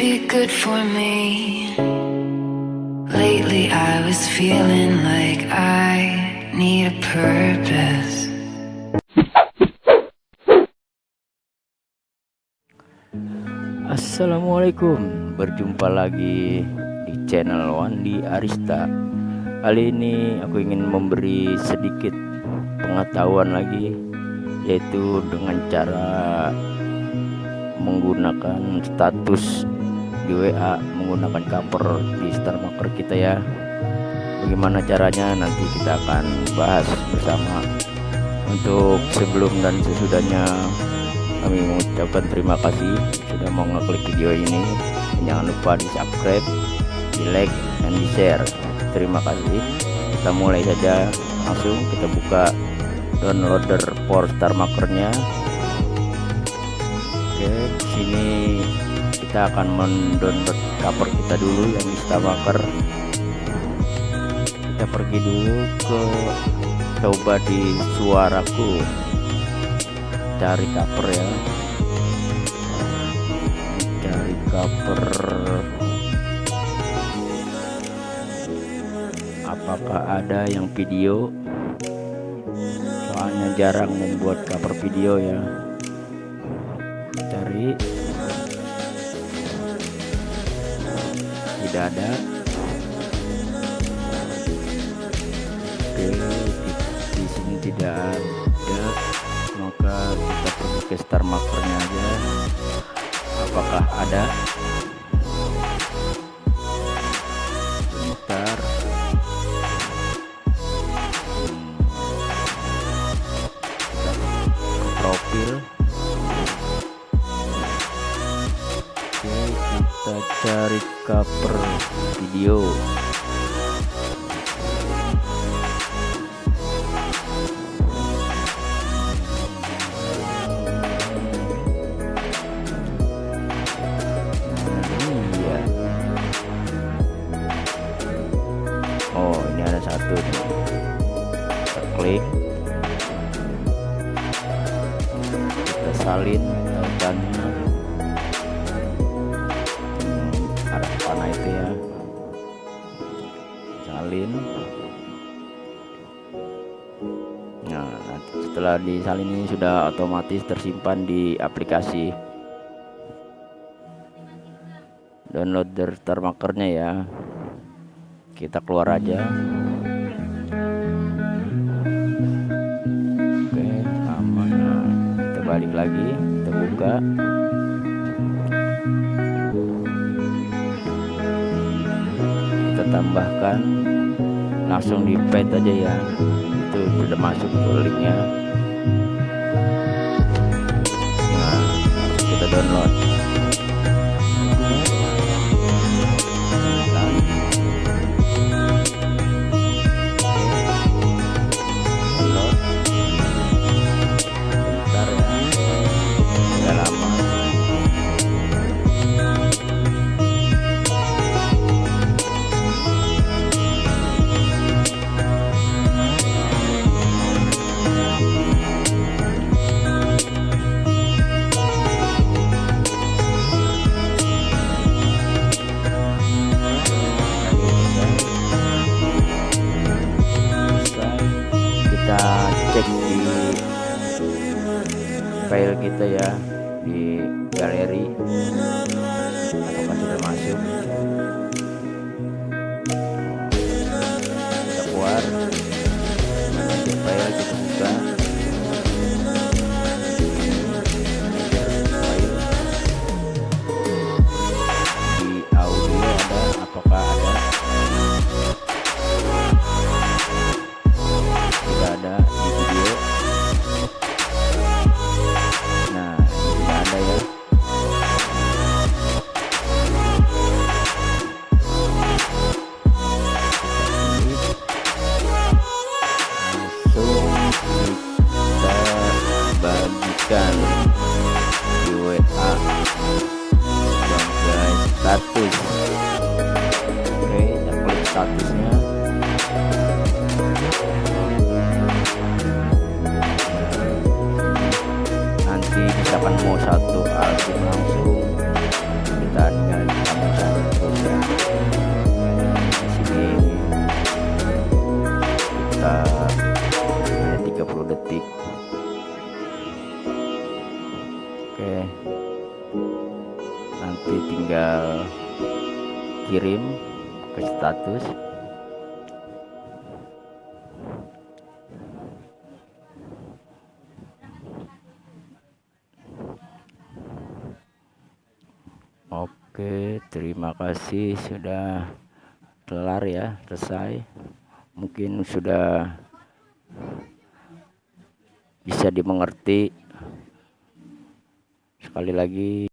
be good for me. Lately, I was feeling like I need a purpose. Assalamualaikum Berjumpa lagi di channel Wandi Arista Kali ini aku ingin memberi sedikit pengetahuan lagi Yaitu dengan cara menggunakan status di WA Menggunakan cover di Star Marker kita ya. Bagaimana caranya? Nanti kita akan bahas bersama. Untuk sebelum dan sesudahnya kami mengucapkan terima kasih sudah mau ngeklik video ini. Dan jangan lupa di subscribe di like dan di share terima kasih. Kita mulai saja. Langsung kita buka downloader for star markernya. Oke sini kita akan mendownload cover kita dulu yang di star marker kita pergi dulu ke coba di suaraku. Cari cover ya. Cari cover apakah ada yang video? Soalnya jarang membuat cover video ya. Cari tidak ada. Oke di, sini tidak ada. Maka kita pergi ke star markernya aja. Apakah ada cari cover video. Iya. Oh ini ada satu kita klik. Kita salin salin nah setelah disalin ini sudah otomatis tersimpan di aplikasi. Download daftar markernya ya. Kita keluar aja. Oke aman nah, kita balik lagi kita buka tambahkan langsung di pet aja ya. Itu sudah masuk tuh linknya. Nah kita download file kita ya di galeri. Apakah sudah masuk di WA sebagai status oke kita klik statusnya oke. Nanti tinggal kirim ke status. Oke terima kasih. Sudah kelar ya selesai. Mungkin sudah bisa dimengerti sekali lagi